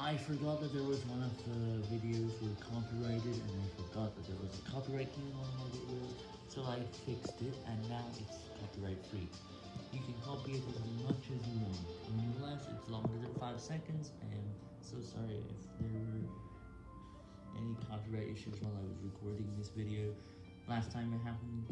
I forgot that there was one of the videos were copyrighted, and I forgot that there was a copyright claim on my video, so I fixed it, and now it's copyright free. You can copy it as much as you want, unless it's longer than 5 seconds, I am so sorry if there were any copyright issues while I was recording this video. Last time it happened,